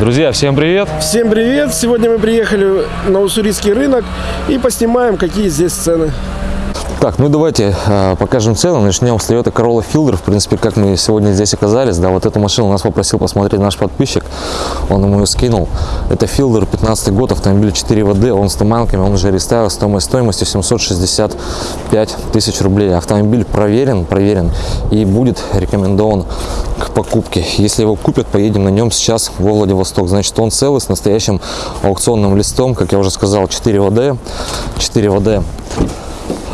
Друзья, всем привет! Всем привет! Сегодня мы приехали на уссурийский рынок и поснимаем, какие здесь цены. Так, ну давайте э, покажем цены. Начнем с Toyota Corolla Fielder. В принципе, как мы сегодня здесь оказались, да, вот эту машину нас попросил посмотреть наш подписчик. Он ему ее скинул. Это Fielder 15 год, автомобиль 4 ВД, он с туманками, он уже рестайл, стоимость стоимостью 765 тысяч рублей. Автомобиль проверен, проверен и будет рекомендован к покупке. Если его купят, поедем на нем сейчас во Владивосток. Значит, он целый с настоящим аукционным листом, как я уже сказал, 4 ВД, 4 ВД.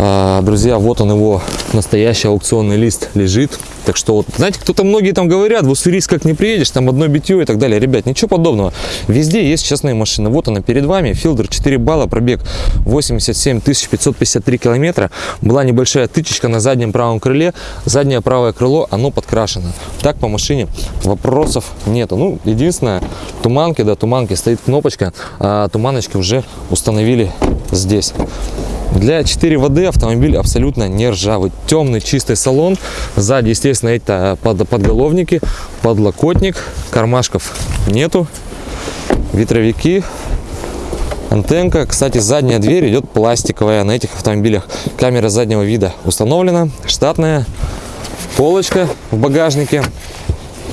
А, друзья, вот он его настоящий аукционный лист лежит. Так что, вот, знаете, кто-то многие там говорят, в Уссурийск как не приедешь, там одно битье и так далее. Ребят, ничего подобного. Везде есть частные машины. Вот она перед вами, Филдер 4 балла, пробег 87 553 километра. Была небольшая тычечка на заднем правом крыле. Заднее правое крыло, оно подкрашено. Так по машине вопросов нету. Ну, единственное, туманки, да, туманки, стоит кнопочка, а туманочки уже установили здесь. Для 4 воды автомобиль абсолютно не ржавый. Темный чистый салон. Сзади, естественно, это под, подголовники, подлокотник. Кармашков нету. Ветровики. Антенка. Кстати, задняя дверь идет пластиковая на этих автомобилях. Камера заднего вида установлена. Штатная. Полочка в багажнике.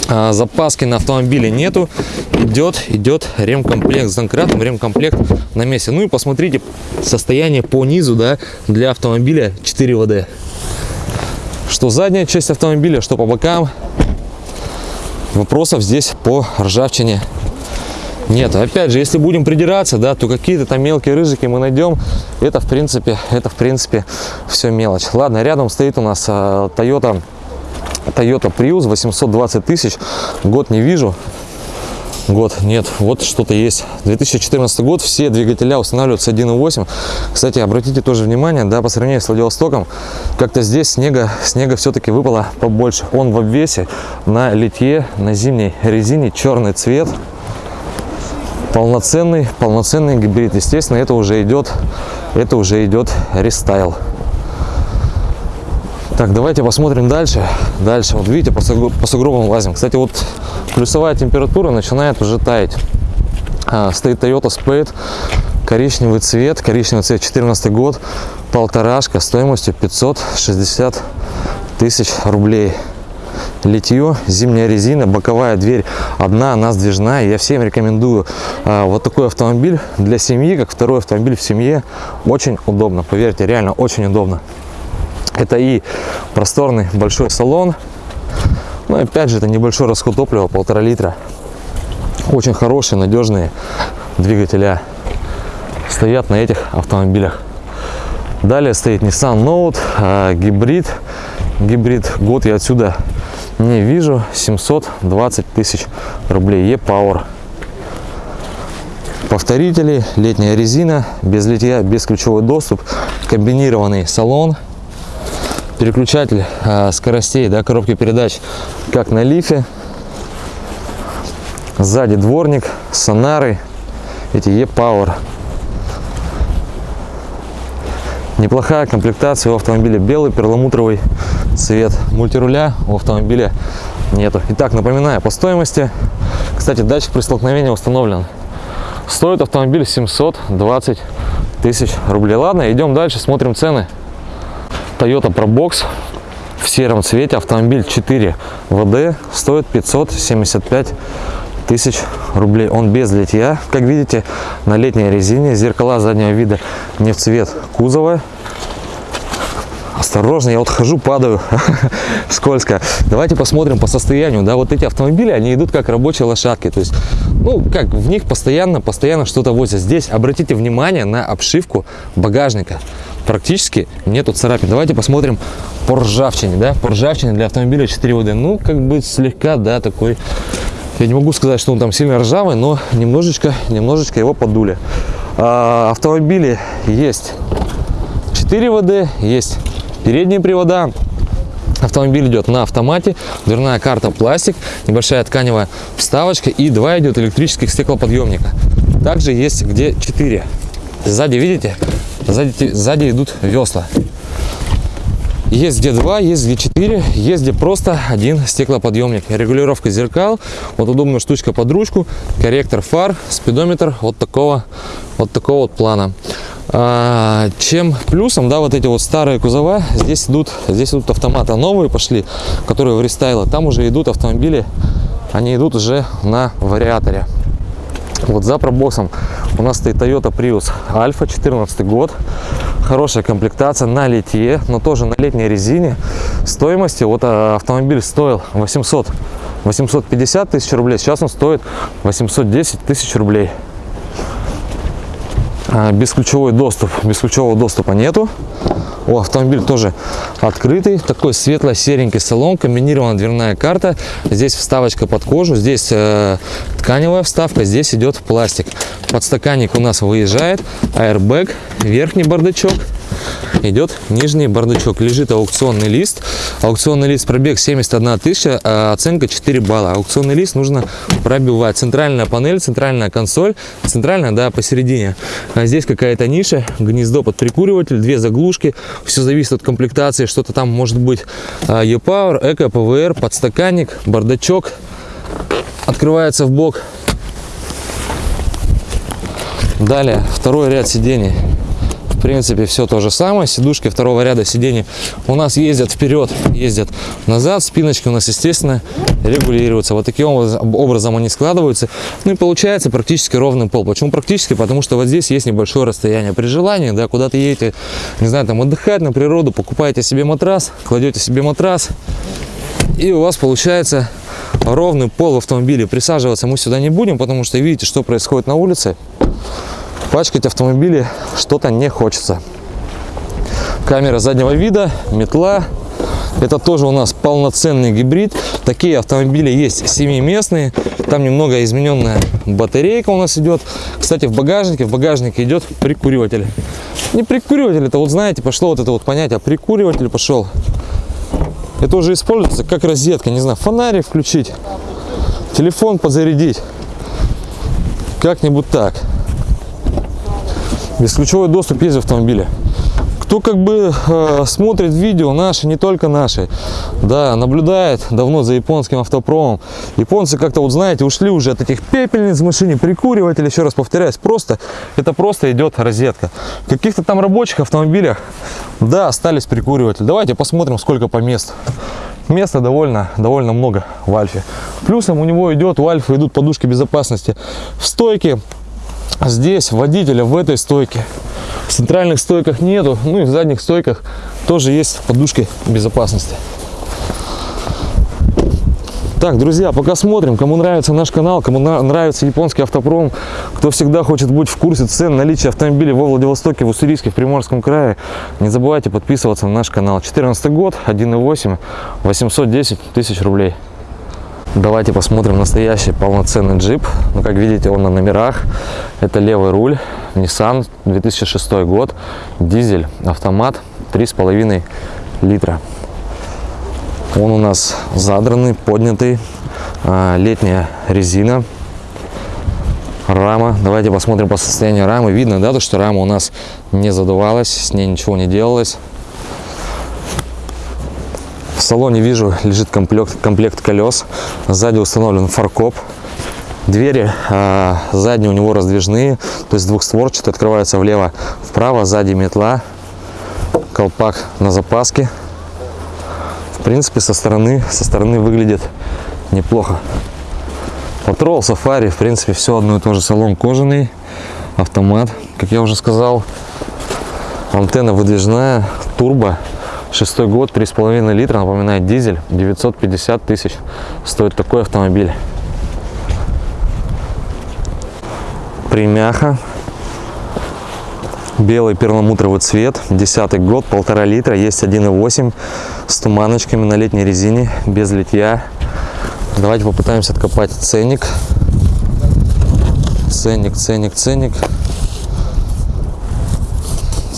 А, запаски на автомобиле нету. Идет идет ремкомплект с ремкомплект на месте. Ну и посмотрите состояние по низу да для автомобиля 4 вд. Что задняя часть автомобиля что по бокам. Вопросов здесь по ржавчине нет. Опять же если будем придираться да то какие-то там мелкие рыжики мы найдем. Это в принципе это в принципе все мелочь. Ладно рядом стоит у нас а, toyota Toyota Prius 820 тысяч. Год не вижу. Год нет, вот что-то есть. 2014 год, все двигателя устанавливаются 1.8. Кстати, обратите тоже внимание, да, по сравнению с Владивостоком, как-то здесь снега, снега все-таки выпало побольше. Он в обвесе на литье, на зимней резине, черный цвет. Полноценный, полноценный гибрид. Естественно, это уже идет, это уже идет рестайл. Так, давайте посмотрим дальше. Дальше, вот видите, по, по сугробам лазим. Кстати, вот плюсовая температура начинает уже таять. А, стоит Toyota Spade, коричневый цвет, коричневый цвет, 14 год, полторашка, стоимостью 560 тысяч рублей. Литье, зимняя резина, боковая дверь одна, она сдвижная. Я всем рекомендую а, вот такой автомобиль для семьи, как второй автомобиль в семье. Очень удобно, поверьте, реально очень удобно. Это и просторный большой салон. Но опять же, это небольшой расход топлива, полтора литра. Очень хорошие, надежные двигателя стоят на этих автомобилях. Далее стоит Nissan Note, а, гибрид. Гибрид год я отсюда не вижу. 720 тысяч рублей. E-Power. Повторители, летняя резина, без литья, без ключевой доступ, комбинированный салон – переключатель э, скоростей, да, коробки передач, как на лифе. Сзади дворник, сонары, эти E-Power. Неплохая комплектация у автомобиля, белый перламутровый цвет. Мультируля у автомобиля нету. Итак, напоминаю по стоимости. Кстати, датчик при столкновении установлен. Стоит автомобиль 720 тысяч рублей. Ладно, идем дальше, смотрим цены. Toyota Probox в сером цвете. Автомобиль 4 ВД стоит 575 тысяч рублей. Он без литья, как видите, на летней резине. Зеркала заднего вида не в цвет кузова. Осторожно, я вот хожу, падаю, скользко. Давайте посмотрим по состоянию. Да, вот эти автомобили, они идут как рабочие лошадки. То есть, ну, как в них постоянно, постоянно что-то возят. Здесь обратите внимание на обшивку багажника практически нету царапин. Давайте посмотрим по ржавчине, да, по ржавчине для автомобиля 4 ВД. Ну, как бы слегка, да, такой, я не могу сказать, что он там сильно ржавый, но немножечко, немножечко его подули. А, автомобили есть 4 ВД, есть передние привода, Автомобиль идет на автомате, дверная карта пластик, небольшая тканевая вставочка и два идет электрических стеклоподъемника. Также есть где 4. Сзади, видите, Сзади, сзади идут весла. Есть где два, есть где четыре, есть где просто один стеклоподъемник. Регулировка зеркал, вот удобная штучка под ручку, корректор фар, спидометр вот такого, вот такого вот плана. А, чем плюсом, да, вот эти вот старые кузова, здесь идут, здесь идут автоматы новые пошли, которые в рестайле. Там уже идут автомобили, они идут уже на вариаторе. Вот за пробоксом у нас стоит Toyota Prius Alpha, 14 год. Хорошая комплектация на литье, но тоже на летней резине. Стоимости, вот а, автомобиль стоил 800, 850 тысяч рублей, сейчас он стоит 810 тысяч рублей. А, Бесключевой доступ, бесключевого доступа нету. У автомобиля тоже открытый, такой светло-серенький салон, комбинированная дверная карта. Здесь вставочка под кожу, здесь э, тканевая вставка, здесь идет пластик. Подстаканник у нас выезжает, аэрбэк, верхний бардачок, идет нижний бардачок. Лежит аукционный лист. Аукционный лист пробег 71 тысяча, а оценка 4 балла. Аукционный лист нужно пробивать. Центральная панель, центральная консоль, центральная, да, посередине. А здесь какая-то ниша, гнездо под прикуриватель, две заглушки. Все зависит от комплектации. Что-то там может быть E-Power, Эко, PVR, подстаканник, бардачок. Открывается в бок. Далее второй ряд сидений. В принципе, все то же самое. Сидушки второго ряда сидений у нас ездят вперед, ездят назад. Спиночки у нас, естественно, регулируются. Вот таким образом- они складываются. Ну и получается практически ровный пол. Почему практически? Потому что вот здесь есть небольшое расстояние. При желании, да, куда-то едете, не знаю, там отдыхать на природу, покупаете себе матрас, кладете себе матрас, и у вас получается ровный пол в автомобиле. Присаживаться мы сюда не будем, потому что видите, что происходит на улице. Пачкать автомобили что-то не хочется. Камера заднего вида, метла. Это тоже у нас полноценный гибрид. Такие автомобили есть семиместные. Там немного измененная батарейка у нас идет. Кстати, в багажнике, в багажнике идет прикуриватель. Не прикуриватель, это вот знаете, пошло вот это вот понятие. Прикуриватель пошел. Это уже используется как розетка, не знаю, фонарик включить, телефон подзарядить. Как-нибудь так. Бесключевой доступ есть в автомобиле. Кто как бы э, смотрит видео наши, не только наши, да, наблюдает давно за японским автопромом. Японцы как-то вот знаете ушли уже от этих пепельниц в машине, прикуривателей, еще раз повторяюсь, просто это просто идет розетка. Каких-то там рабочих автомобилях, да, остались прикуриватели. Давайте посмотрим, сколько по месту. Места довольно, довольно много в Альфе. Плюсом у него идет, у Альфа идут подушки безопасности в стойке, здесь водителя в этой стойке. Центральных стойках нету, ну и в задних стойках тоже есть подушки безопасности. Так, друзья, пока смотрим, кому нравится наш канал, кому нравится японский автопром, кто всегда хочет быть в курсе цен наличия автомобилей во Владивостоке, в Уссурийске, в Приморском крае, не забывайте подписываться на наш канал. 14 год, 1.8, 810 тысяч рублей. Давайте посмотрим настоящий полноценный джип. Ну, как видите, он на номерах. Это левый руль, Nissan, 2006 год, дизель, автомат, 3,5 литра. Он у нас задранный, поднятый, а, летняя резина, рама. Давайте посмотрим по состоянию рамы. Видно, да, то, что рама у нас не задувалась, с ней ничего не делалось. В салоне вижу лежит комплект, комплект колес. Сзади установлен фаркоп. Двери а, задние у него раздвижные, то есть двухстворчатые, открываются влево, вправо, сзади метла, колпак на запаске. В принципе, со стороны, со стороны выглядит неплохо. Патрол, сафари, в принципе, все одно и то же. Салон кожаный, автомат, как я уже сказал. Антенна выдвижная, турбо. Шестой год, 3,5 литра, напоминает дизель, 950 тысяч стоит такой автомобиль. Примяха, белый перламутровый цвет, десятый год, полтора литра, есть 1,8 с туманочками на летней резине, без литья. Давайте попытаемся откопать ценник. Ценник, ценник, ценник.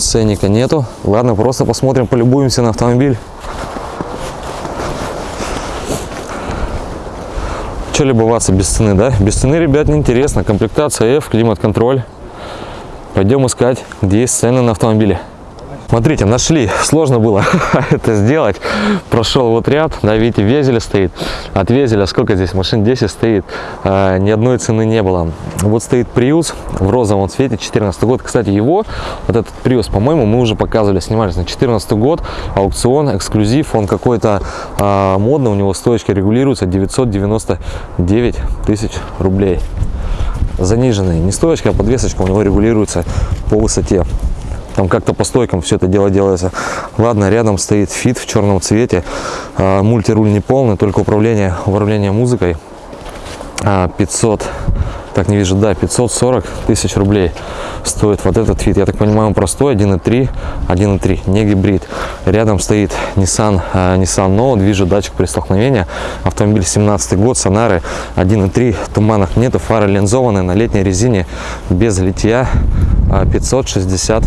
Ценника нету. Ладно, просто посмотрим, полюбуемся на автомобиль. Че любоваться без цены, да? Без цены, ребят, неинтересно. Комплектация F, климат-контроль. Пойдем искать, где есть цены на автомобили. Смотрите, нашли. Сложно было это сделать. Прошел вот ряд, да, видите, везеля стоит. От везеля сколько здесь? Машин 10 стоит. А, ни одной цены не было. Вот стоит Prius в розовом цвете, 14 год. Кстати, его, вот этот Prius, по-моему, мы уже показывали, снимались на 14 год. Аукцион, эксклюзив. Он какой-то а, модный, у него стоечка регулируется 999 тысяч рублей. Заниженный. Не стоечка, а подвесочка у него регулируется по высоте. Там как-то по стойкам все это дело делается. Ладно, рядом стоит Fit в черном цвете. А, мультируль не полный, только управление, управление музыкой. А, 500, так не вижу, да, 540 тысяч рублей стоит вот этот Fit. Я так понимаю, он простой, 1.3, 1.3, не гибрид. Рядом стоит Nissan, а, Nissan Note, вижу датчик при столкновении. Автомобиль 17 год, Сонары 1.3, туманах нету, фары линзованные на летней резине, без литья, а, 560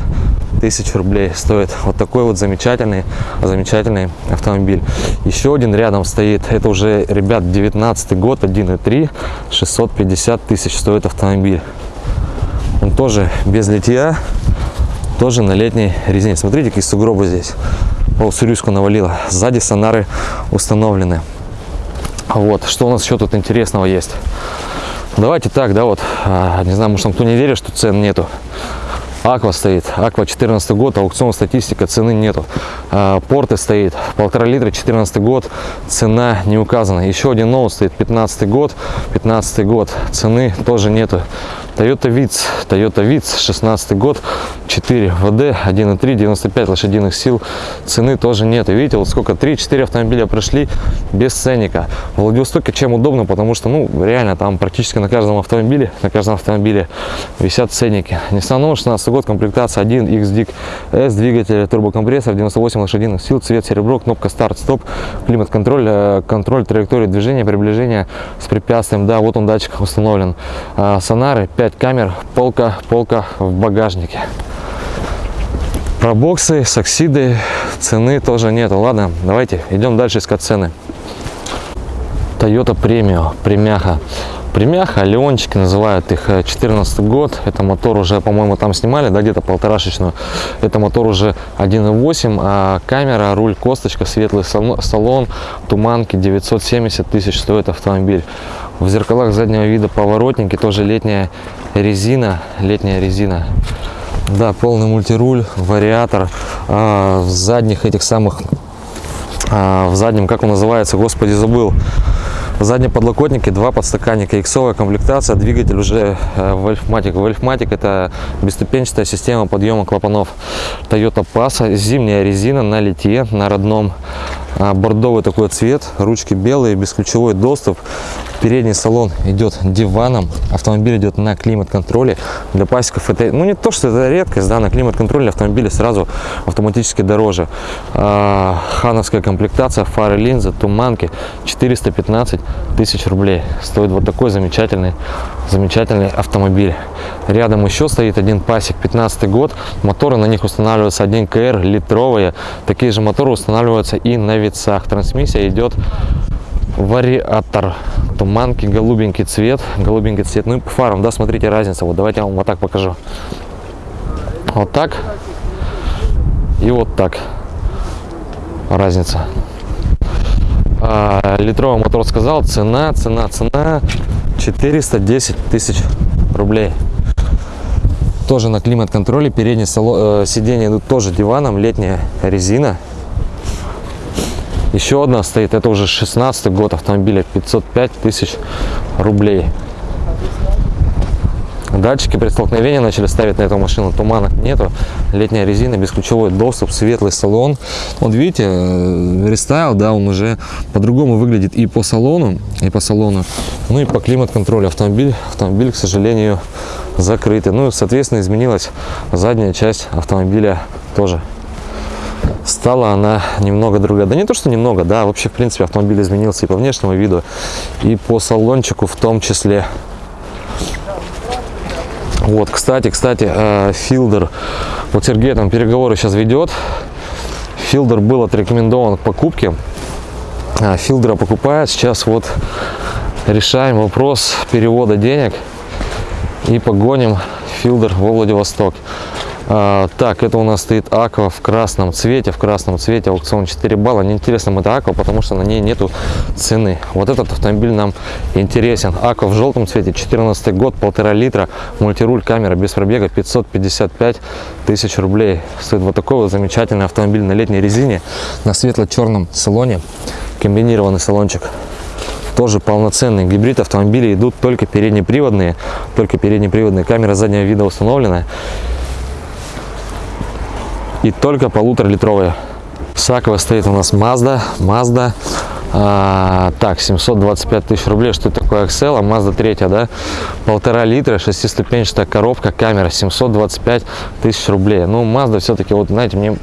тысяч рублей стоит вот такой вот замечательный замечательный автомобиль. Еще один рядом стоит. Это уже ребят 19 год 1.3 650 тысяч стоит автомобиль. Он тоже без литья тоже на летней резине. Смотрите какие сугробы здесь. По уссурийску навалило. Сзади сонары установлены. Вот что у нас еще тут интересного есть? Давайте так да вот а, не знаю может там кто не верит что цен нету Аква стоит, Аква 14 год, аукцион статистика, цены нету. А, Порты стоит, полтора литра, 14 год, цена не указана. Еще один ноут стоит, 15 год, 15 год, цены тоже нету. Toyota Vitz, Toyota Vitz, 16 год, 4 ВД, 1.3, 95 лошадиных сил, цены тоже нет. И видите, вот сколько, 3-4 автомобиля прошли без ценника. В Владивостоке чем удобно, потому что, ну, реально, там практически на каждом автомобиле, на каждом автомобиле висят ценники. Nissan Note, 16 год, комплектация 1 XDIC S, двигатель, турбокомпрессор, 98 лошадиных сил, цвет серебро, кнопка старт-стоп, климат-контроль, контроль траектории движения, приближения с препятствием. Да, вот он датчик установлен. Сонары, 5 камер, полка, полка в багажнике. Про боксы, саксиды, цены тоже нету. Ладно, давайте идем дальше искать цены. Toyota Premio, премяха. Премяха, Леончики называют их 14 год. Это мотор уже, по-моему, там снимали, да, где-то полторашечную. Это мотор уже 1.8, а камера, руль, косточка, светлый салон, туманки, 970 тысяч стоит автомобиль. В зеркалах заднего вида поворотники, тоже летняя резина, летняя резина. Да, полный мультируль, вариатор. А, в задних этих самых, а, в заднем, как он называется, господи, забыл. В заднем подлокотнике два подстаканника, иксовая комплектация, двигатель уже э, Wolfmatic. Wolfmatic это бесступенчатая система подъема клапанов Toyota Passa, зимняя резина на литье, на родном бордовый такой цвет, ручки белые, бесключевой доступ. Передний салон идет диваном, автомобиль идет на климат-контроле. Для пасеков это, ну не то, что это редкость, да, на климат-контроле автомобили сразу автоматически дороже. А, хановская комплектация, фары, линзы, туманки, 415 тысяч рублей. Стоит вот такой замечательный, замечательный автомобиль. Рядом еще стоит один пасек, 15 год. Моторы на них устанавливаются 1 КР, литровые. Такие же моторы устанавливаются и на вицах. Трансмиссия идет вариатор. Туманки, голубенький цвет. Голубенький цвет. Ну и по фарам, да, смотрите разница. Вот давайте я вам вот так покажу. Вот так. И вот так. Разница. А, литровый мотор сказал. Цена, цена, цена. 410 тысяч рублей тоже на климат-контроле. Передние э, сиденья идут тоже диваном, летняя резина. Еще одна стоит, это уже 16 год автомобиля, 505 тысяч рублей. Датчики при столкновении начали ставить на эту машину, туманок нету, летняя резина, бесключевой доступ, светлый салон. Вот видите, э, рестайл, да, он уже по-другому выглядит и по салону, и по салону, ну и по климат-контролю. Автомобиль, автомобиль, к сожалению, закрытый. Ну, соответственно, изменилась задняя часть автомобиля тоже. Стала она немного другая. Да не то, что немного, да, вообще, в принципе, автомобиль изменился и по внешнему виду, и по салончику в том числе. Вот, кстати, кстати, э, Филдер, вот Сергей там переговоры сейчас ведет. Филдер был отрекомендован к покупке. А, Филдера покупает. Сейчас вот решаем вопрос перевода денег и погоним Филдер во Владивосток. А, так, это у нас стоит Аква в красном цвете, в красном цвете, аукцион 4 балла. Неинтересно это Аква, потому что на ней нету цены. Вот этот автомобиль нам интересен. Аква в желтом цвете, 14 год, полтора литра, мультируль, камера без пробега, 555 тысяч рублей. Стоит вот такой вот замечательный автомобиль на летней резине, на светло-черном салоне, комбинированный салончик тоже полноценный гибрид автомобилей идут только переднеприводные только переднеприводные камера заднего вида установлена и только полуторалитровые сакова стоит у нас. Mazda mazda а, так 725 тысяч рублей. Что это такое Excel, а mazda 3 да? Полтора литра шестиступенчатая коробка камера 725 тысяч рублей. Ну mazda все-таки вот знаете мне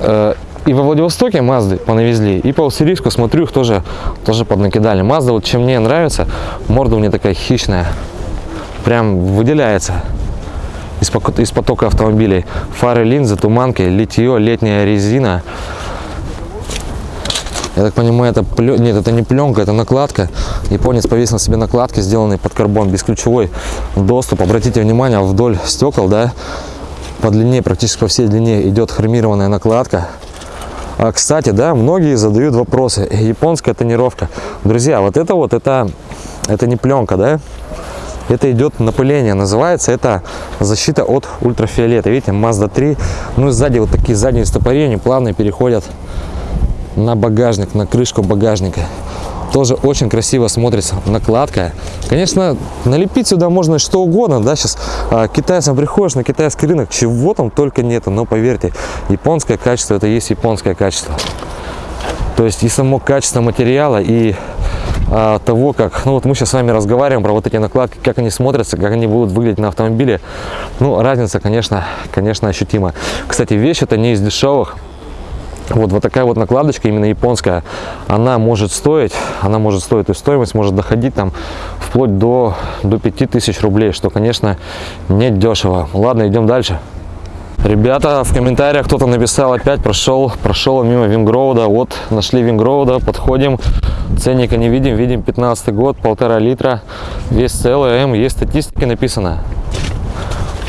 э, и во Владивостоке Мазды понавезли, и по Уссурийску, смотрю, их тоже, тоже поднакидали. Мазда, вот чем мне нравится, морда у нее такая хищная, прям выделяется из, потока автомобилей. Фары, линзы, туманки, литье, летняя резина. Я так понимаю, это плен... нет, это не пленка, это накладка. Японец повесил на себе накладки, сделанные под карбон, бесключевой доступ. Обратите внимание, вдоль стекол, да, по длине, практически по всей длине идет хромированная накладка. А, кстати, да, многие задают вопросы. Японская тонировка. Друзья, вот это вот, это, это не пленка, да? Это идет напыление, называется это защита от ультрафиолета. Видите, Mazda 3. Ну и сзади вот такие задние стопорения плавно переходят на багажник, на крышку багажника тоже очень красиво смотрится накладка конечно налепить сюда можно что угодно да сейчас а, китайцам приходишь на китайский рынок чего там только нету но поверьте японское качество это есть японское качество то есть и само качество материала и а, того как ну вот мы сейчас с вами разговариваем про вот эти накладки как они смотрятся как они будут выглядеть на автомобиле ну разница конечно конечно ощутима кстати вещь это не из дешевых вот, вот такая вот накладочка, именно японская, она может стоить, она может стоить, и стоимость может доходить там вплоть до, до 5000 рублей, что, конечно, не дешево. Ладно, идем дальше. Ребята, в комментариях кто-то написал опять, прошел, прошел мимо Вингроуда. Вот, нашли Вингроуда, подходим, ценника не видим, видим 15 год, полтора литра, весь целый М, есть статистика написано.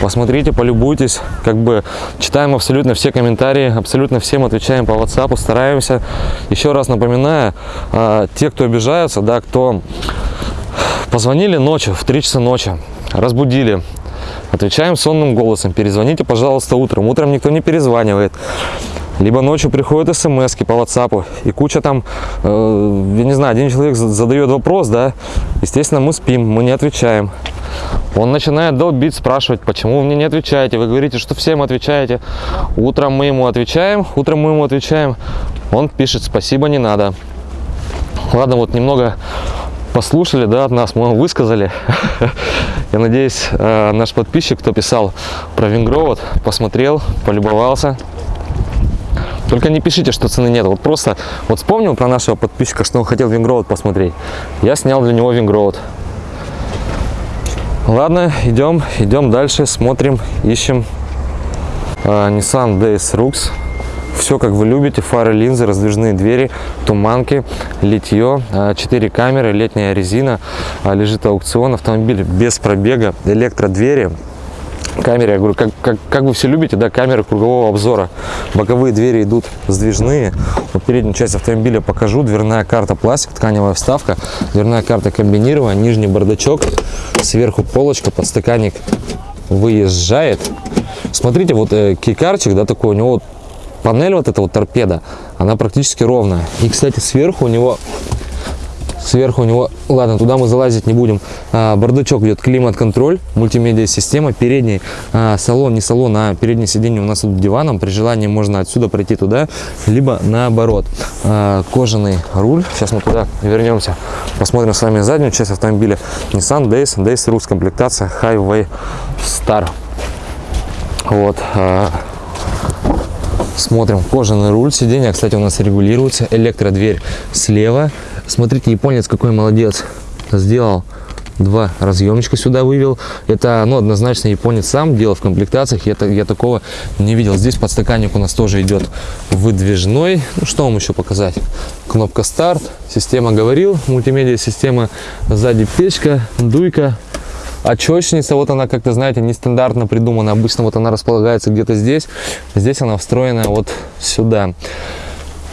Посмотрите полюбуйтесь. Как бы читаем абсолютно все комментарии абсолютно всем отвечаем по whatsapp стараемся. Еще раз напоминаю а, те кто обижаются да кто позвонили ночью в 3 часа ночи разбудили отвечаем сонным голосом перезвоните пожалуйста утром утром никто не перезванивает либо ночью приходят смс по whatsapp и куча там э, я не знаю один человек задает вопрос да естественно мы спим мы не отвечаем он начинает долбить, спрашивать, почему вы мне не отвечаете. Вы говорите, что всем отвечаете. Утром мы ему отвечаем, утром мы ему отвечаем. Он пишет, спасибо, не надо. Ладно, вот немного послушали, да, от нас, мы высказали. Я надеюсь, э, наш подписчик, кто писал про Вингровод, посмотрел, полюбовался. Только не пишите, что цены нет. Вот просто, вот вспомнил про нашего подписчика, что он хотел Вингровод посмотреть. Я снял для него Вингровод. Ладно, идем, идем дальше, смотрим, ищем uh, Nissan Days Rux. Все, как вы любите, фары, линзы, раздвижные двери, туманки, литье, 4 камеры, летняя резина, лежит аукцион, автомобиль без пробега, электродвери, камере, я говорю, как, как, как вы все любите, да, камеры кругового обзора. Боковые двери идут сдвижные. Вот переднюю часть автомобиля покажу. Дверная карта пластик, тканевая вставка. Дверная карта комбинированная, нижний бардачок, сверху полочка, подстаканник выезжает. Смотрите, вот э, кейкарчик, да, такой у него панель вот эта вот торпеда, она практически ровная. И, кстати, сверху у него Сверху у него, ладно, туда мы залазить не будем. А, бардачок идет климат-контроль, мультимедиа-система. Передний а, салон, не салон, а переднее сиденье у нас тут диваном. При желании можно отсюда пройти туда, либо наоборот. А, кожаный руль. Сейчас мы туда вернемся. Посмотрим с вами заднюю часть автомобиля. Nissan Days, Days Rus, комплектация Highway Star. Вот. Смотрим кожаный руль сиденья кстати у нас регулируется электродверь слева Смотрите, японец какой молодец. Сделал два разъемничка сюда вывел. Это, ну, однозначно японец сам делал в комплектациях. Я, я такого не видел. Здесь подстаканник у нас тоже идет выдвижной. Ну, что вам еще показать? Кнопка старт. Система говорил. Мультимедиа система. Сзади печка, дуйка. Очечница, вот она как-то, знаете, нестандартно придумана. Обычно вот она располагается где-то здесь. Здесь она встроена вот сюда.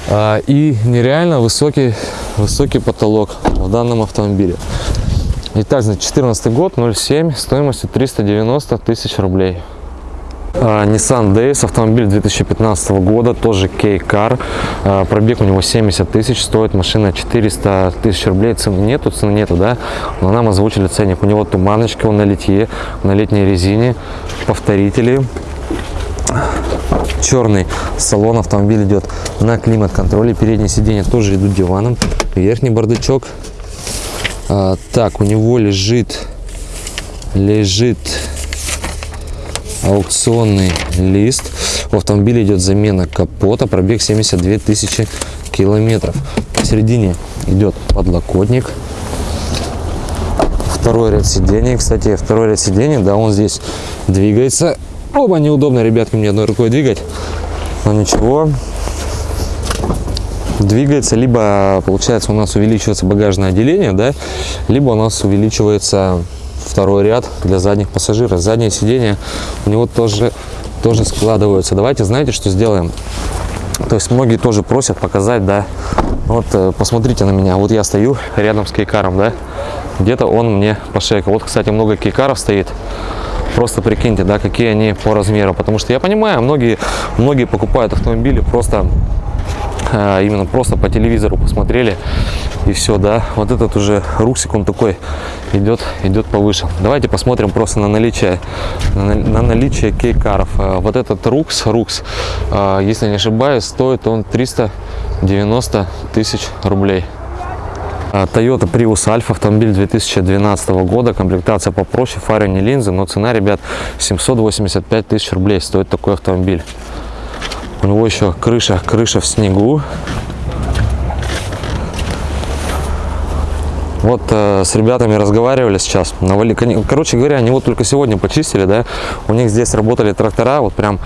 А, и нереально высокий, высокий потолок в данном автомобиле. Итак, значит, 14 год, 0,7, стоимостью 390 тысяч рублей. А, Nissan Days, автомобиль 2015 года, тоже K-Car, А, пробег у него 70 тысяч, стоит машина 400 тысяч рублей, цены нету, цены нету, да, но нам озвучили ценник, у него туманочка, он на литье, на летней резине, повторители, черный салон автомобиль идет на климат-контроле. Передние сиденья тоже идут диваном. Верхний бардачок. А, так у него лежит лежит аукционный лист. В автомобиле идет замена капота пробег 72 тысячи километров. Посередине идет подлокотник. Второй ряд сидений. Кстати второй ряд сидений да он здесь двигается. Оба неудобно ребятки мне одной рукой двигать. Но ничего. Двигается либо получается у нас увеличивается багажное отделение да либо у нас увеличивается второй ряд для задних пассажиров. Заднее сиденье у него тоже тоже складываются. Давайте знаете что сделаем? То есть многие тоже просят показать да. Вот э, посмотрите на меня. Вот я стою рядом с кейкаром да. Где-то он мне по шейку вот кстати много кейкаров стоит. Просто прикиньте да какие они по размеру. Потому что я понимаю многие многие покупают автомобили просто а, именно просто по телевизору посмотрели и все да вот этот уже руксик он такой идет идет повыше давайте посмотрим просто на наличие на, на наличие кейкаров А, вот этот рукс рукс а, если не ошибаюсь стоит он 390 тысяч рублей а, Toyota Prius Alpha, автомобиль 2012 года, комплектация попроще, фары не линзы, но цена, ребят, 785 тысяч рублей стоит такой автомобиль. У него еще крыша, крыша в снегу. Вот э, с ребятами разговаривали сейчас. Навали... Короче говоря, они вот только сегодня почистили, да. У них здесь работали трактора, вот прям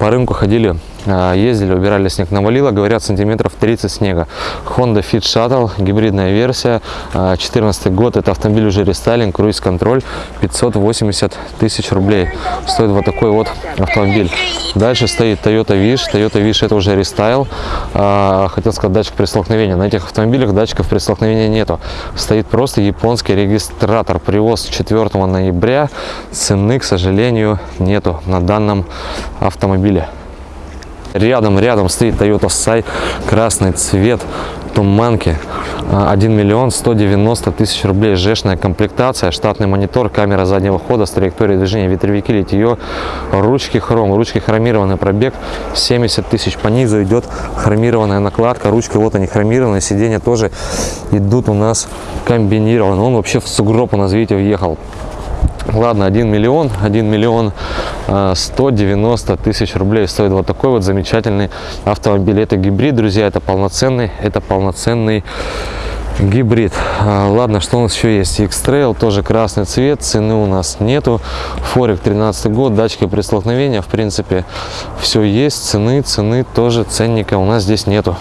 по рынку ходили, ездили, убирали снег. Навалило, говорят, сантиметров 30 снега. Honda Fit Shuttle, гибридная версия, 14 год. Это автомобиль уже рестайлинг, круиз-контроль, 580 тысяч рублей. Стоит вот такой вот автомобиль. Дальше стоит Toyota Wish. Toyota Wish это уже рестайл. А, Хотел сказать датчик при столкновении. На этих автомобилях датчиков при столкновении нету. Стоит просто японский регистратор. Привоз 4 ноября. Цены, к сожалению, нету на данном автомобиле. Рядом, рядом стоит Toyota Sai, красный цвет, туманки, А, 1 миллион 190 тысяч рублей, жешная комплектация, штатный монитор, камера заднего хода с траекторией движения, ветровики, литье, ручки хром, ручки хромированный пробег 70 тысяч, по низу идет хромированная накладка, ручки вот они хромированные, сиденья тоже идут у нас комбинированные, он вообще в сугроб у нас, видите, въехал. Ладно, 1 миллион, 1 миллион а, 190 тысяч рублей стоит вот такой вот замечательный автомобиль. Это гибрид, друзья, это полноценный, это полноценный гибрид. А, Ладно, что у нас еще есть? X-Trail, тоже красный цвет, цены у нас нету. Форик 13 год, датчики при столкновении, в принципе, все есть. Цены, цены тоже, ценника у нас здесь нету.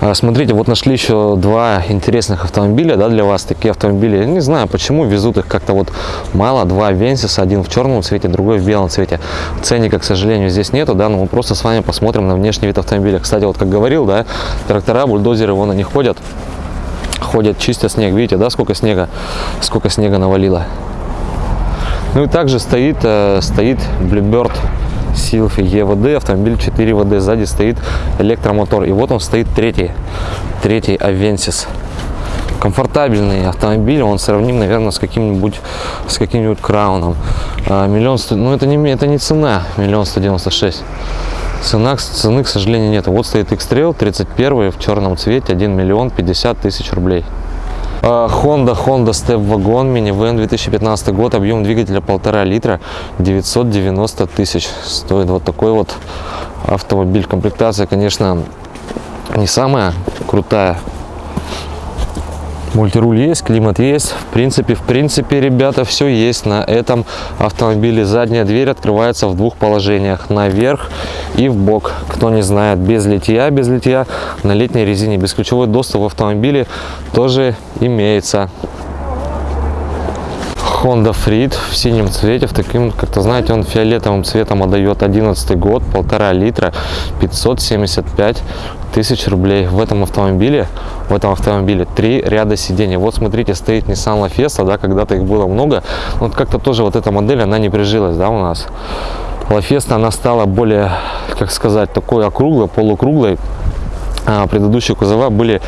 А, Смотрите, вот нашли еще два интересных автомобиля, да, для вас такие автомобили. Я не знаю, почему везут их как-то вот мало. Два Венсиса, один в черном цвете, другой в белом цвете. Ценника, к сожалению, здесь нету, да, но мы просто с вами посмотрим на внешний вид автомобиля. Кстати, вот как говорил, да, трактора, бульдозеры, вон они ходят, ходят, чистят снег. Видите, да, сколько снега, сколько снега навалило. Ну и также стоит, э, стоит Bluebird Sylphy EVD, автомобиль 4 ВД, сзади стоит электромотор. И вот он стоит третий, третий Avensis. Комфортабельный автомобиль, он сравним, наверное, с каким-нибудь с каким-нибудь крауном. А, миллион, ну это не, это не цена, миллион сто девяносто шесть. Цена, цены, к сожалению, нет. Вот стоит X-Trail 31 в черном цвете, 1 миллион 50 тысяч рублей. А, Honda, Honda Step Wagon, минивэн 2015 год, объем двигателя полтора литра, 990 тысяч. Стоит вот такой вот автомобиль. Комплектация, конечно, не самая крутая. Мультируль есть, климат есть. В принципе, в принципе, ребята, все есть на этом автомобиле. Задняя дверь открывается в двух положениях. Наверх и в бок. Кто не знает, без литья, без литья на летней резине. Бесключевой доступ в автомобиле тоже имеется. Honda Freed в синем цвете, в таким, как-то, знаете, он фиолетовым цветом отдает 11 год, полтора литра, 575 тысяч рублей. В этом автомобиле, в этом автомобиле три ряда сидений. Вот смотрите, стоит Nissan La Fiesta, да, когда-то их было много. Вот как-то тоже вот эта модель, она не прижилась, да, у нас. La Fiesta, она стала более, как сказать, такой округлой, полукруглой предыдущие кузова были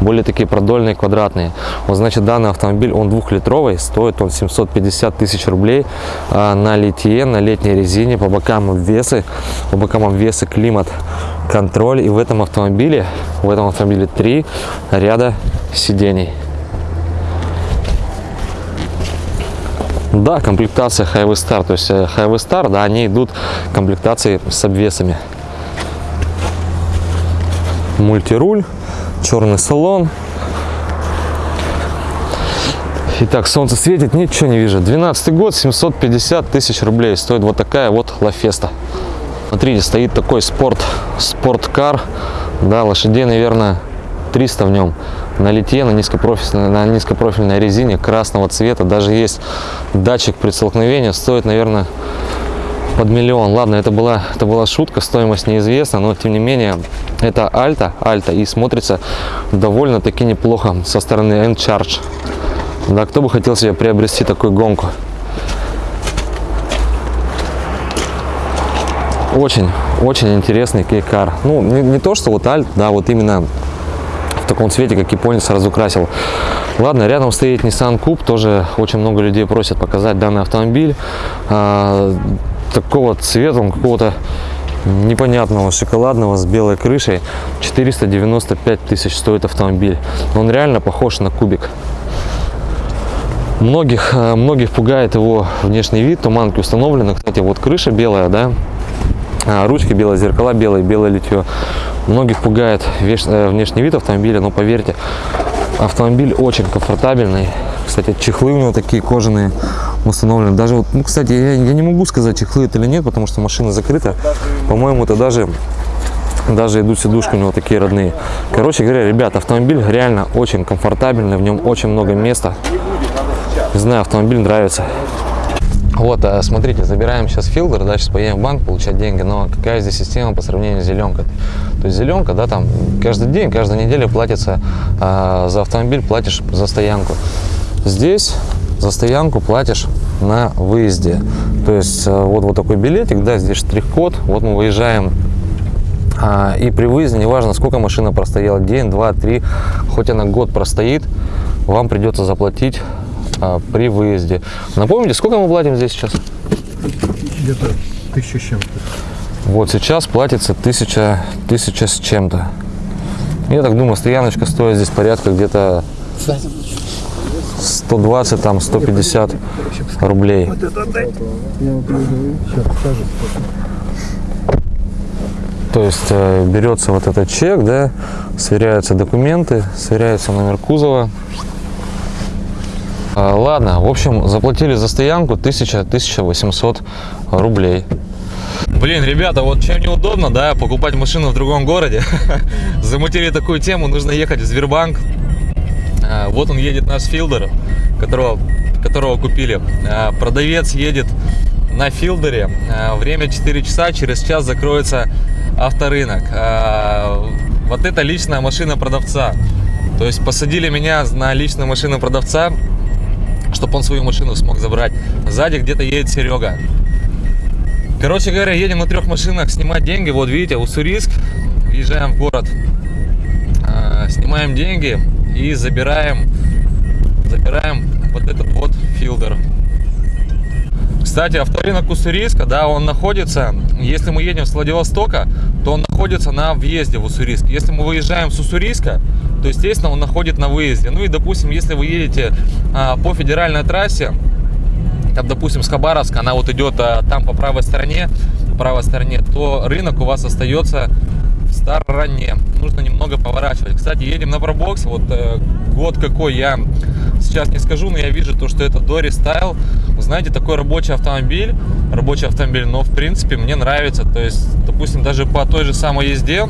более такие продольные, квадратные. Вот, значит, данный автомобиль, он двухлитровый, стоит он 750 тысяч рублей а, на литье, на летней резине, по бокам обвесы, по бокам обвесы климат, контроль. И в этом автомобиле, в этом автомобиле три ряда сидений. Да, комплектация Highway Star, то есть э, Highway Star, да, они идут комплектации с обвесами мультируль, черный салон. Итак, солнце светит, ничего не вижу. 12 год, 750 тысяч рублей стоит вот такая вот Лафеста. Смотрите, стоит такой спорт, спорткар, да, лошадей, наверное, 300 в нем. На литье, на низкопрофильной, на низкопрофильной резине красного цвета, даже есть датчик при столкновении, стоит, наверное, под миллион. Ладно, это была, это была шутка, стоимость неизвестна, но тем не менее это Альта, Альта и смотрится довольно-таки неплохо со стороны N-Charge. Да, кто бы хотел себе приобрести такую гонку? Очень, очень интересный кейкар. Ну, не, не то, что вот Альт, да, вот именно в таком цвете, как японец разукрасил. Ладно, рядом стоит Nissan Coupe, тоже очень много людей просят показать данный автомобиль. Такого цвета, какого-то непонятного шоколадного с белой крышей. 495 тысяч стоит автомобиль. Он реально похож на кубик. Многих э, многих пугает его внешний вид. Туманки установлены. Кстати вот крыша белая да? А, ручки белые зеркала белые белое литье. Многих пугает э, внешний вид автомобиля но поверьте автомобиль очень комфортабельный. Кстати чехлы у него такие кожаные установлены. Даже вот, ну, кстати, я, я не могу сказать, чехлы это или нет, потому что машина закрыта. По-моему, это даже даже идут сидушки у него такие родные. Короче говоря, ребят, автомобиль реально очень комфортабельный, в нем очень много места. Не знаю, автомобиль нравится. Вот, а, смотрите, забираем сейчас филдер, да, сейчас поедем в банк получать деньги, но какая здесь система по сравнению с зеленкой? То есть зеленка, да, там каждый день, каждую неделю платится а, за автомобиль, платишь за стоянку. Здесь за стоянку платишь на выезде. То есть э, вот, вот такой билетик, да, здесь штрих-код, вот мы выезжаем а, и при выезде, неважно, сколько машина простояла, день, два, три, хоть она год простоит, вам придется заплатить а, при выезде. Напомните, сколько мы платим здесь сейчас? Где-то тысяча с чем-то. Вот сейчас платится тысяча, тысяча с чем-то. Я так думаю, стояночка стоит здесь порядка где-то 120, там 150 рублей. То есть э, берется вот этот чек, да, сверяются документы, сверяется номер кузова. А, ладно, в общем, заплатили за стоянку 1000-1800 рублей. Блин, ребята, вот чем неудобно, да, покупать машину в другом городе. Замутили такую тему, нужно ехать в Сбербанк, вот он едет наш филдер, которого, которого купили. А, продавец едет на филдере. А, время 4 часа, через час закроется авторынок. Вот это личная машина продавца. То есть посадили меня на личную машину продавца, чтобы он свою машину смог забрать. Сзади где-то едет Серега. Короче говоря, едем на трех машинах снимать деньги. Вот видите, Уссурийск. Въезжаем в город. Снимаем деньги и забираем, забираем вот этот вот филдер. Кстати, авторынок Уссурийска, да, он находится, если мы едем с Владивостока, то он находится на въезде в Уссурийск. Если мы выезжаем с Уссурийска, то, естественно, он находит на выезде. Ну и, допустим, если вы едете а, по федеральной трассе, там, допустим, с Хабаровска, она вот идет а, там по правой стороне, правой стороне, то рынок у вас остается в стороне. Нужно немного поворачивать. Кстати, едем на пробокс. Вот э, год какой я сейчас не скажу, но я вижу то, что это Style. Вы знаете, такой рабочий автомобиль, рабочий автомобиль, но в принципе мне нравится. То есть, допустим, даже по той же самой езде,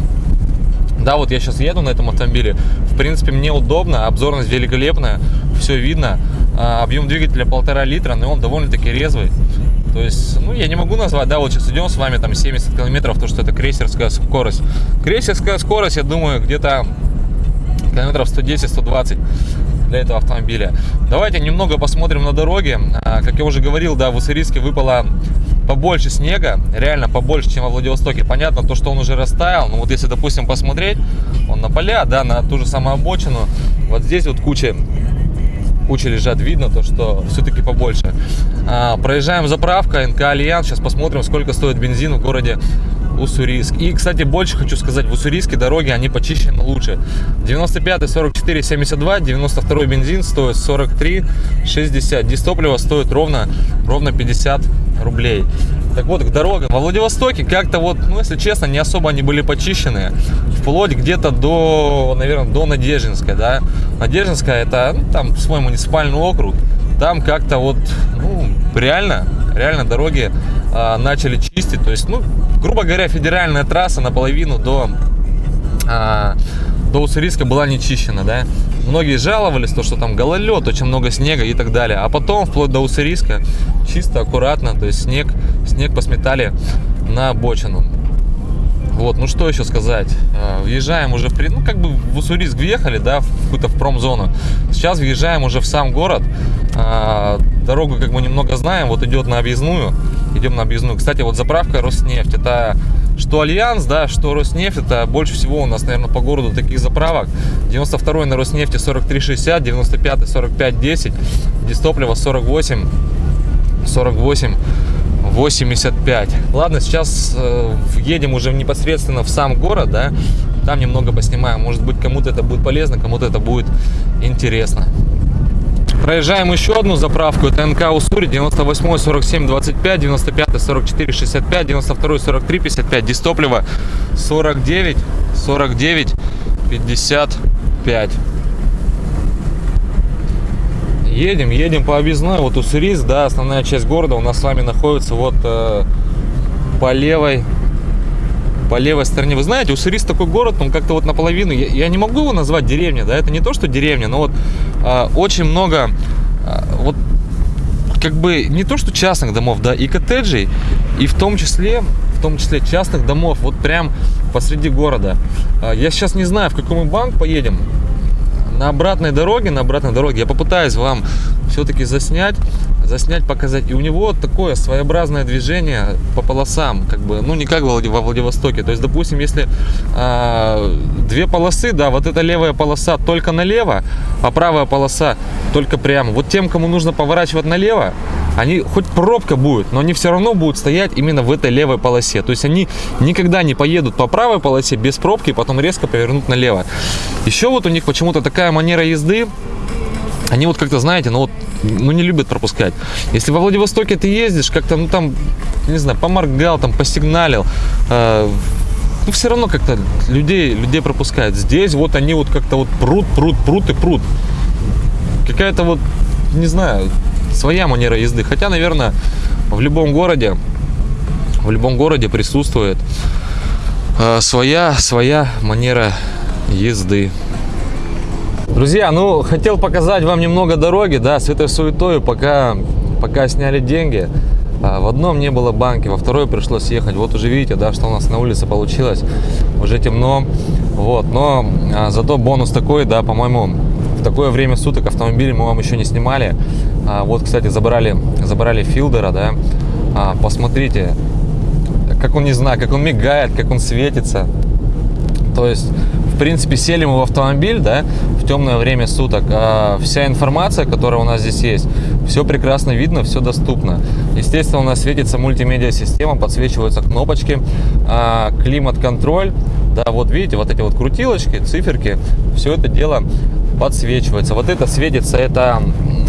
да, вот я сейчас еду на этом автомобиле, в принципе, мне удобно, обзорность великолепная, все видно. а, объем двигателя полтора литра, но он довольно-таки резвый. То есть, ну, я не могу назвать, да, вот сейчас идем с вами там 70 километров, то, что это крейсерская скорость. Крейсерская скорость, я думаю, где-то километров 110-120 для этого автомобиля. Давайте немного посмотрим на дороге. А, как я уже говорил, да, в Уссурийске выпало побольше снега, реально побольше, чем во Владивостоке. Понятно, то, что он уже растаял, но вот если, допустим, посмотреть, он на поля, да, на ту же самую обочину, вот здесь вот куча куча лежат, видно то, что все-таки побольше. А, проезжаем заправка, НК Альянс, сейчас посмотрим, сколько стоит бензин в городе Уссурийск. И, кстати, больше хочу сказать, в Уссурийске дороги, они почищены лучше. 95 44 72, 92 бензин стоит 43 60, дистопливо стоит ровно, ровно 50 рублей. Так вот, к дорогам. Во Владивостоке как-то вот, ну, если честно, не особо они были почищены. Вплоть где-то до, наверное, до Надеждинской, да. Надеждинская это, ну, там, свой муниципальный округ. Там как-то вот, ну, реально, реально дороги а, начали чистить. То есть, ну, грубо говоря, федеральная трасса наполовину до, а, до Уссурийска была не чищена, да. Многие жаловались, то, что там гололед, очень много снега и так далее. А потом, вплоть до Уссурийска, чисто, аккуратно, то есть снег, снег посметали на обочину. Вот, ну что еще сказать. А, въезжаем уже в, ну как бы в Уссурийск въехали, да, в какую-то в промзону. Сейчас въезжаем уже в сам город. А, дорогу как мы немного знаем, вот идет на объездную. Идем на объездную. Кстати, вот заправка Роснефть, это что Альянс, да, что Роснефть, это больше всего у нас, наверное, по городу таких заправок. 92 на Роснефти 43,60, 95 45,10, дистопливо 48, 48 85. Ладно, сейчас э, едем уже непосредственно в сам город, да, там немного поснимаем. Может быть, кому-то это будет полезно, кому-то это будет интересно. Проезжаем еще одну заправку. Это НК Уссури 98 47 25, 95 44 65, 92 43 55. Дистопливо 49 49 55 едем, едем по объездной, вот Уссурийск, да, основная часть города у нас с вами находится вот э, по левой по левой стороне. Вы знаете, Уссурийск такой город, он как-то вот наполовину, я, я не могу его назвать деревней, да, это не то, что деревня, но вот э, очень много, э, вот как бы не то, что частных домов, да, и коттеджей, и в том числе, в том числе частных домов, вот прям посреди города. Э, я сейчас не знаю, в какой мы банк поедем, на обратной дороге, на обратной дороге я попытаюсь вам все-таки заснять, заснять, показать. И у него такое своеобразное движение по полосам, как бы, ну не как во Владивостоке. То есть, допустим, если э, две полосы, да, вот эта левая полоса только налево, а правая полоса только прямо. Вот тем, кому нужно поворачивать налево, они хоть пробка будет, но они все равно будут стоять именно в этой левой полосе. То есть они никогда не поедут по правой полосе без пробки и потом резко повернут налево. Еще вот у них почему-то такая манера езды, они вот как-то, знаете, ну вот, ну не любят пропускать. Если во Владивостоке ты ездишь, как-то, ну там, не знаю, поморгал, там, посигналил, э, ну все равно как-то людей, людей пропускают. Здесь вот они вот как-то вот прут, прут, прут и прут. Какая-то вот, не знаю, своя манера езды. Хотя, наверное, в любом городе, в любом городе присутствует э, своя, своя манера езды. Друзья, ну, хотел показать вам немного дороги, да, с этой суетой, пока, пока сняли деньги. А, в одном не было банки, во второй пришлось ехать. Вот уже видите, да, что у нас на улице получилось. Уже темно. Вот, но а, зато бонус такой, да, по-моему, такое время суток автомобиль мы вам еще не снимали. А, вот, кстати, забрали, забрали Филдера, да. А, посмотрите, как он, не знаю, как он мигает, как он светится. То есть в принципе, сели мы в автомобиль, да, в темное время суток. А вся информация, которая у нас здесь есть, все прекрасно видно, все доступно. Естественно, у нас светится мультимедиа-система, подсвечиваются кнопочки, а, климат-контроль. Да, вот видите, вот эти вот крутилочки, циферки, все это дело подсвечивается. Вот это светится, это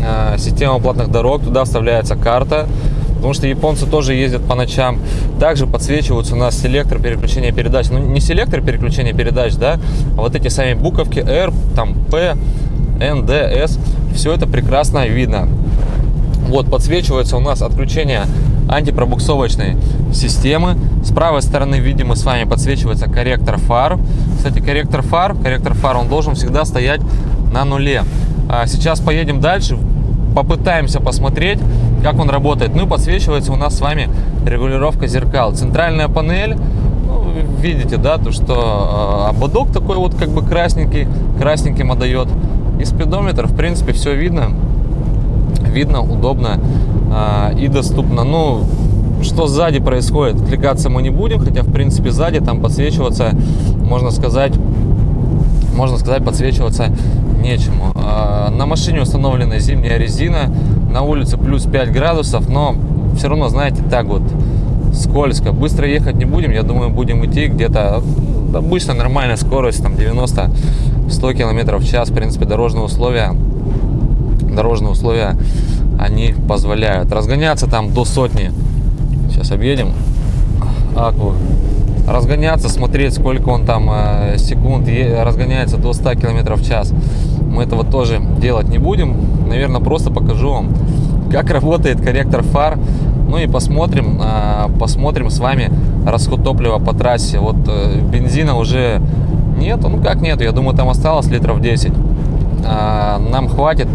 а, система платных дорог, туда вставляется карта, потому что японцы тоже ездят по ночам. Также подсвечиваются у нас селектор переключения передач. Ну, не селектор переключения передач, да, а вот эти сами буковки R, там P, N, D, S. Все это прекрасно видно. Вот, подсвечивается у нас отключение антипробуксовочной системы. С правой стороны, видимо, с вами подсвечивается корректор фар. Кстати, корректор фар, корректор фар, он должен всегда стоять на нуле. А сейчас поедем дальше попытаемся посмотреть, как он работает. Ну и подсвечивается у нас с вами регулировка зеркал. Центральная панель, ну, видите, да, то что э, ободок такой вот как бы красненький, красненьким отдает. И спидометр, в принципе, все видно, видно, удобно э, и доступно. Ну, что сзади происходит, отвлекаться мы не будем, хотя, в принципе, сзади там подсвечиваться, можно сказать, можно сказать, подсвечиваться нечему. А, на машине установлена зимняя резина, на улице плюс 5 градусов, но все равно, знаете, так вот скользко. Быстро ехать не будем, я думаю, будем идти где-то ну, обычно нормальная скорость, там 90-100 км в час, в принципе, дорожные условия, дорожные условия, они позволяют. Разгоняться там до сотни, сейчас объедем, Акву, разгоняться, смотреть, сколько он там э, секунд разгоняется до 100 км в час. Мы этого тоже делать не будем. Наверное, просто покажу вам, как работает корректор фар. Ну и посмотрим, э, посмотрим с вами расход топлива по трассе. Вот э, бензина уже нет, ну как нет, я думаю, там осталось литров 10. Нам хватит,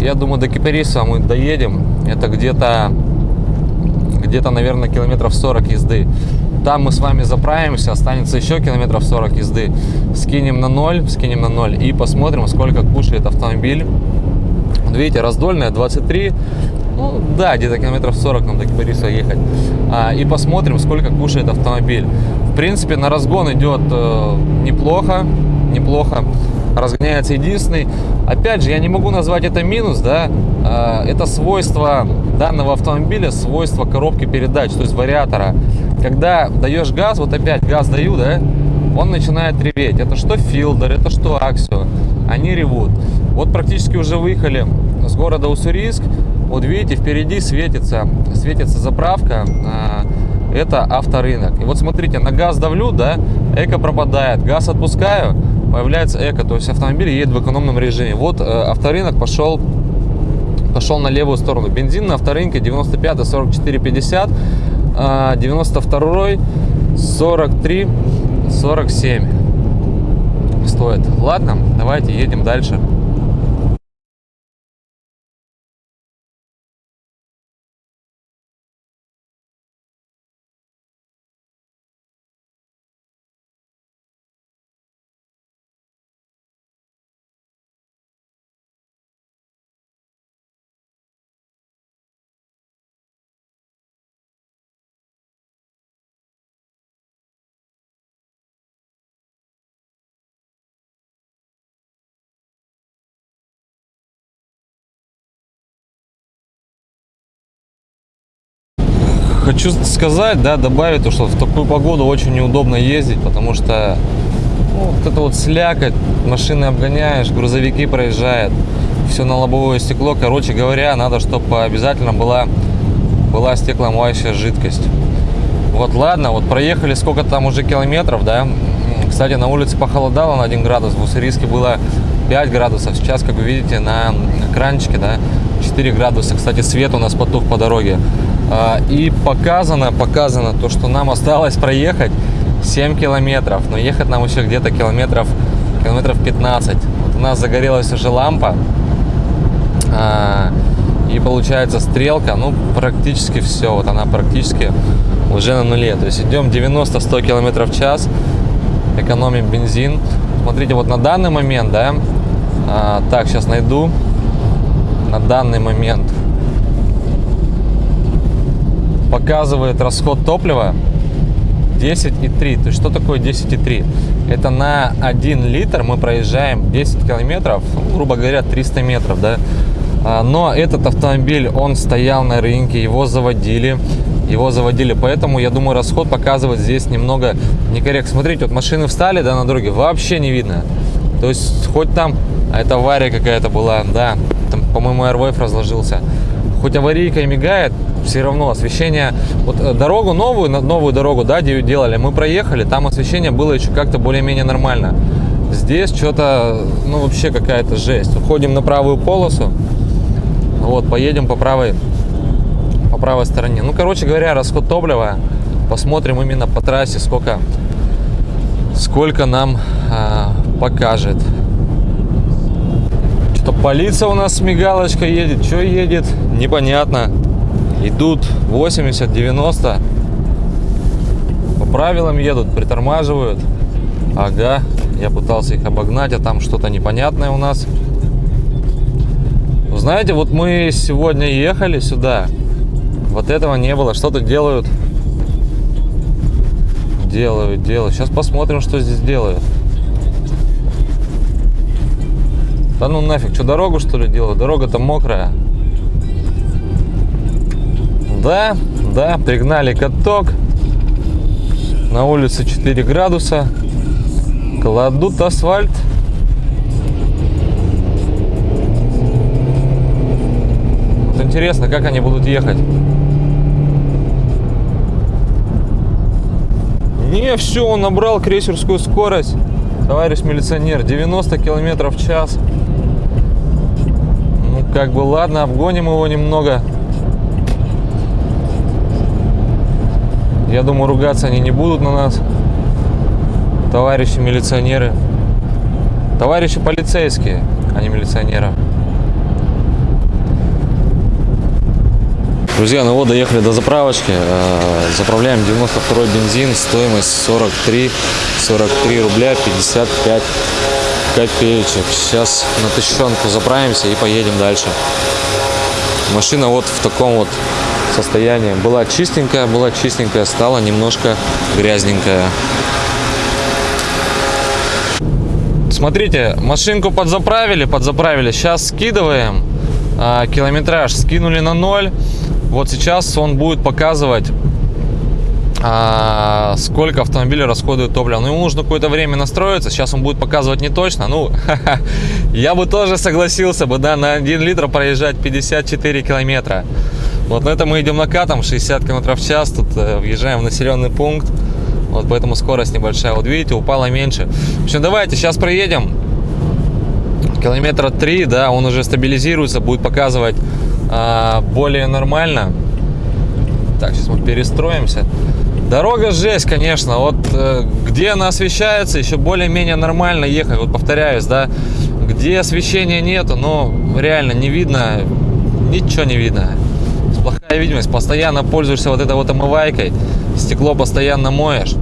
я думаю, до Кипариса мы доедем. Это где-то, где-то, наверное, километров 40 езды. Там мы с вами заправимся, останется еще километров 40 езды. Скинем на ноль, скинем на ноль и посмотрим, сколько кушает автомобиль. видите, раздольная 23, ну да, где-то километров 40 нам до Кипариса ехать. А, и посмотрим, сколько кушает автомобиль. В принципе, на разгон идет э, неплохо, неплохо разгоняется единственный. Опять же, я не могу назвать это минус, да, а, это свойство данного автомобиля, свойство коробки передач, то есть вариатора. Когда даешь газ, вот опять газ даю, да, он начинает реветь. Это что Филдер, это что Аксио, они ревут. Вот практически уже выехали с города Уссурийск, вот видите, впереди светится, светится заправка, а, это авторынок. И вот смотрите, на газ давлю, да, эко пропадает, газ отпускаю, появляется эко, то есть автомобиль едет в экономном режиме. Вот э, авторынок пошел пошел на левую сторону. Бензин на авторынке 95 44 50, 92 43 47 стоит. Ладно, давайте едем дальше. Хочу сказать, да, добавить, то, что в такую погоду очень неудобно ездить, потому что ну, вот это вот слякоть, машины обгоняешь, грузовики проезжают, все на лобовое стекло. Короче говоря, надо, чтобы обязательно была, была стекломоющая жидкость. Вот ладно, вот проехали сколько там уже километров, да. Кстати, на улице похолодало на 1 градус, в Уссурийске было 5 градусов. Сейчас, как вы видите, на экранчике, да, 4 градуса. Кстати, свет у нас потух по дороге. А, и показано, показано то, что нам осталось проехать 7 километров. Но ехать нам еще где-то километров, километров 15. Вот у нас загорелась уже лампа. А, и получается стрелка, ну, практически все. Вот она практически уже на нуле. То есть идем 90-100 километров в час. Экономим бензин. Смотрите, вот на данный момент, да, а, так, сейчас найду. На данный момент показывает расход топлива 10,3. То есть что такое 10,3? Это на 1 литр мы проезжаем 10 километров, ну, грубо говоря, 300 метров, да. А, но этот автомобиль, он стоял на рынке, его заводили, его заводили, поэтому, я думаю, расход показывает здесь немного некорректно. Смотрите, вот машины встали, да, на дороге, вообще не видно. То есть, хоть там, а это авария какая-то была, да, там, по-моему, AirWave разложился. Хоть аварийка и мигает, все равно освещение, вот э, дорогу новую, новую дорогу, да, делали, мы проехали, там освещение было еще как-то более-менее нормально. Здесь что-то, ну, вообще какая-то жесть. Уходим на правую полосу, вот, поедем по правой, по правой стороне. Ну, короче говоря, расход топлива, посмотрим именно по трассе, сколько, сколько нам а, покажет. Что полиция у нас с мигалочкой едет, что едет, непонятно. Идут 80-90. По правилам едут, притормаживают. Ага, я пытался их обогнать, а там что-то непонятное у нас. Знаете, вот мы сегодня ехали сюда. Вот этого не было. Что-то делают. Делают, делают. Сейчас посмотрим, что здесь делают. Да ну нафиг, что дорогу что ли делают? Дорога-то мокрая. Да, да, пригнали каток. На улице 4 градуса. Кладут асфальт. Вот интересно, как они будут ехать. Не, все, он набрал крейсерскую скорость. Товарищ милиционер, 90 километров в час. Ну, как бы, ладно, обгоним его немного. Я думаю, ругаться они не будут на нас. Товарищи милиционеры. Товарищи полицейские, а не милиционеры. Друзья, ну вот доехали до заправочки. Э, Заправляем 92 бензин. Стоимость 43, 43 рубля 55 копеечек. Сейчас на тысячонку заправимся и поедем дальше. Машина вот в таком вот состоянии. Была чистенькая, была чистенькая, стала немножко грязненькая. Смотрите, машинку подзаправили, подзаправили. Сейчас скидываем. А, километраж скинули на ноль. Вот сейчас он будет показывать, а, сколько автомобиль расходует топлива. Ну, ему нужно какое-то время настроиться. Сейчас он будет показывать не точно. Ну, я бы тоже согласился бы, да, на 1 литр проезжать 54 километра. Вот на это мы идем накатом, 60 километров в час. Тут э, въезжаем в населенный пункт. Вот поэтому скорость небольшая. Вот видите, упала меньше. В общем, давайте сейчас проедем. Километра 3, да, он уже стабилизируется, будет показывать а, более нормально. Так, сейчас мы перестроимся. Дорога жесть, конечно. Вот э, где она освещается, еще более-менее нормально ехать. Вот повторяюсь, да, где освещения нету, но реально не видно, ничего не видно. Плохая видимость, постоянно пользуешься вот этой вот омывайкой, стекло постоянно моешь.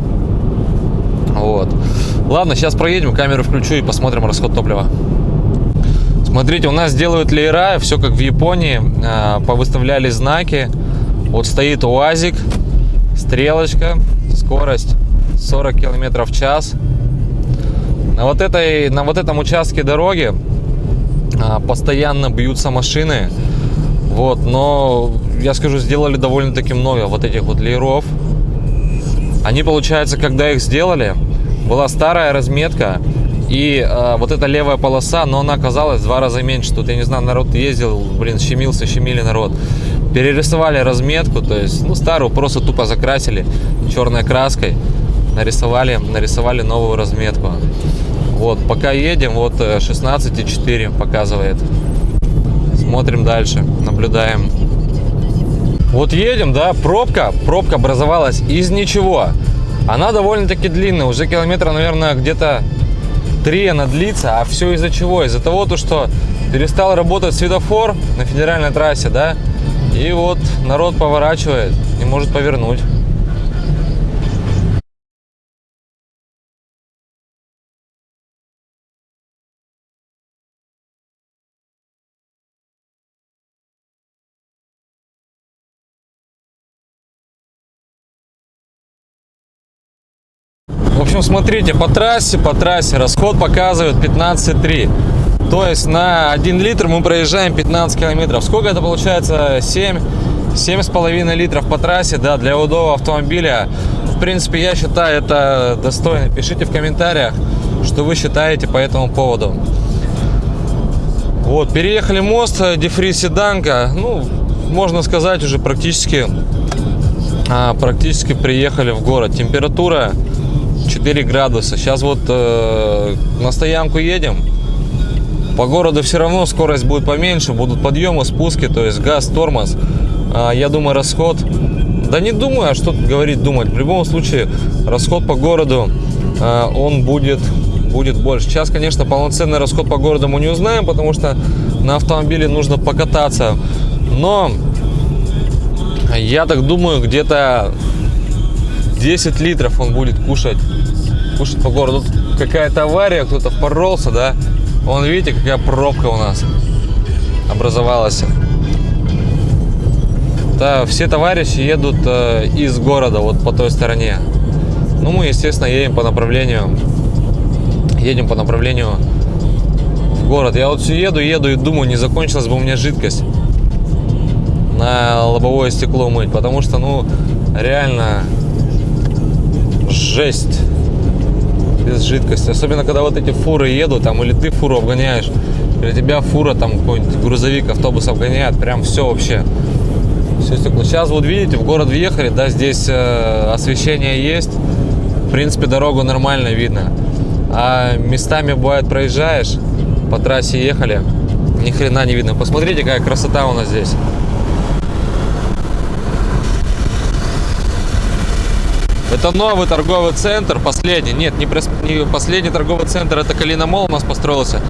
Вот. Ладно, сейчас проедем, камеру включу и посмотрим расход топлива. Смотрите, у нас делают леера, все как в Японии. А, повыставляли знаки. Вот стоит УАЗик, стрелочка, скорость 40 километров в час. На вот, этой, на вот этом участке дороги а, постоянно бьются машины. Вот, но я скажу, сделали довольно-таки много вот этих вот лееров. Они, получается, когда их сделали, была старая разметка, и э, вот эта левая полоса, но она оказалась в два раза меньше. Тут, я не знаю, народ ездил, блин, щемился, щемили народ. Перерисовали разметку, то есть, ну, старую просто тупо закрасили черной краской. Нарисовали, нарисовали новую разметку. Вот, пока едем, вот 16,4 показывает. Смотрим дальше, наблюдаем. Вот едем, да, пробка, пробка образовалась из ничего. Она довольно-таки длинная, уже километра, наверное, где-то 3 она длится. А все из-за чего? Из-за того, то, что перестал работать светофор на федеральной трассе, да, и вот народ поворачивает, не может повернуть. Общем, смотрите, по трассе, по трассе расход показывает 15,3. То есть на 1 литр мы проезжаем 15 километров. Сколько это получается? 7, 7,5 литров по трассе, да, для удобного автомобиля. В принципе, я считаю это достойно. Пишите в комментариях, что вы считаете по этому поводу. Вот, переехали мост, дефриз седанка. Ну, можно сказать, уже практически, а, практически приехали в город. Температура 4 градуса. Сейчас вот э, на стоянку едем. По городу все равно скорость будет поменьше, будут подъемы, спуски, то есть газ, тормоз. А, я думаю, расход... Да не думаю, а что тут говорить думать. В любом случае, расход по городу, э, он будет будет больше. Сейчас, конечно, полноценный расход по городу мы не узнаем, потому что на автомобиле нужно покататься. Но я так думаю, где-то 10 литров он будет кушать, кушать по городу. Какая-то авария, кто-то поролся, да? Вон, видите, какая пробка у нас образовалась. Да, все товарищи едут э, из города, вот по той стороне. Ну, мы, естественно, едем по направлению, едем по направлению в город. Я вот все еду, еду и думаю, не закончилась бы у меня жидкость на лобовое стекло мыть, потому что, ну, реально жесть без жидкости. Особенно, когда вот эти фуры едут, там, или ты фуру обгоняешь, или тебя фура, там, какой-нибудь грузовик, автобус обгоняет, прям все вообще. Все стекло. Сейчас вот видите, в город въехали, да, здесь э, освещение есть. В принципе, дорогу нормально видно. А местами бывает проезжаешь, по трассе ехали, ни хрена не видно. Посмотрите, какая красота у нас здесь. Это новый торговый центр, последний. Нет, не, не последний торговый центр, это Калина Мол у нас построился.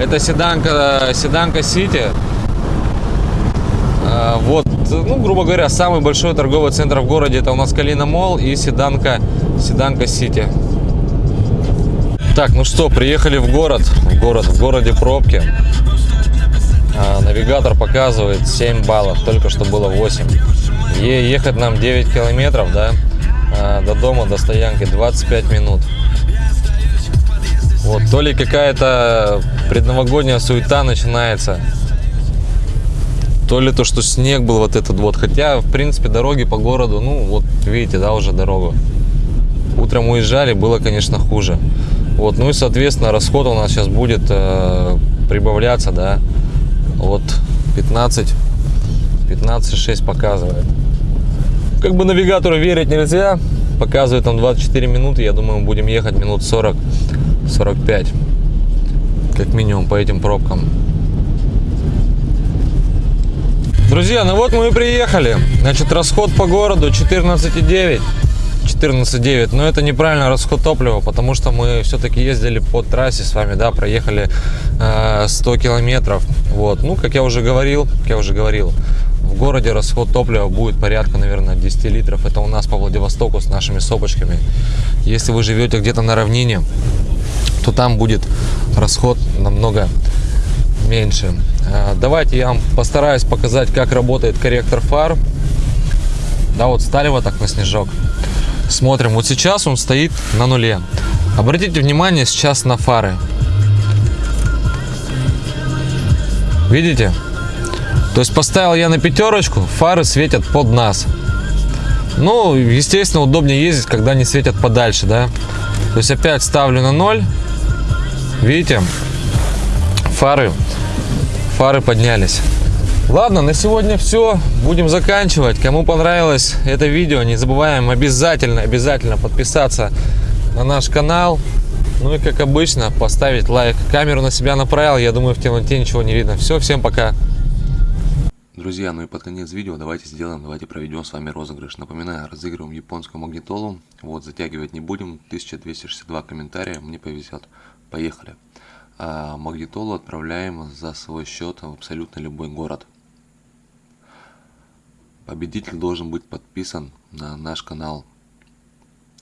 Это Седанка, Седанка Сити. А, Вот, ну, грубо говоря, самый большой торговый центр в городе это у нас Калина Мол и Седанка, Седанка Сити. Так, ну что, приехали в город. В город, в городе пробки. А, навигатор показывает 7 баллов, только что было 8. Е- ехать нам 9 километров, да, до дома, до стоянки 25 минут. Вот, то ли какая-то предновогодняя суета начинается, то ли то, что снег был вот этот вот. Хотя, в принципе, дороги по городу, ну, вот видите, да, уже дорогу. Утром уезжали, было, конечно, хуже. Вот, ну и, соответственно, расход у нас сейчас будет э, прибавляться, да, вот 15, 15,6 показывает. Как бы навигатору верить нельзя, показывает там 24 минуты, я думаю, мы будем ехать минут 40, 45, как минимум по этим пробкам. Друзья, ну вот мы и приехали. Значит, расход по городу 14,9. 14,9. Но это неправильно расход топлива, потому что мы все-таки ездили по трассе с вами, да, проехали э, 100 километров. Вот. Ну, как я уже говорил, как я уже говорил, в городе расход топлива будет порядка, наверное, 10 литров. Это у нас по Владивостоку с нашими сопочками. Если вы живете где-то на равнине, то там будет расход намного меньше. Э, Давайте я вам постараюсь показать, как работает корректор фар. Да, вот стали вот так на снежок. Смотрим, вот сейчас он стоит на нуле. Обратите внимание сейчас на фары. Видите? То есть поставил я на пятерочку, фары светят под нас. Ну, естественно, удобнее ездить, когда они светят подальше, да. То есть опять ставлю на ноль. Видите? Фары, фары поднялись. Ладно, на сегодня все. Будем заканчивать. Кому понравилось это видео, не забываем обязательно, обязательно подписаться на наш канал. Ну и как обычно, поставить лайк. Камеру на себя направил, я думаю, в темноте ничего не видно. Все, всем пока. Друзья, ну и под конец видео давайте сделаем, давайте проведем с вами розыгрыш. Напоминаю, разыгрываем японскую магнитолу. Вот, затягивать не будем. 1262 комментария, мне повезет. Поехали. А магнитолу отправляем за свой счет в абсолютно любой город. Победитель должен быть подписан на наш канал.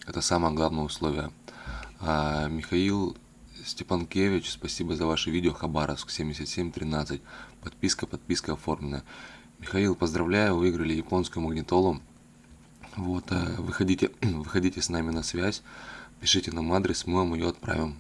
Это самое главное условие. А, Михаил Степанкевич, спасибо за ваше видео. Хабаровск 7713. Подписка, подписка оформлена. Михаил, поздравляю, выиграли японскую магнитолу. Вот, э, выходите, выходите с нами на связь, пишите нам адрес, мы вам ее отправим.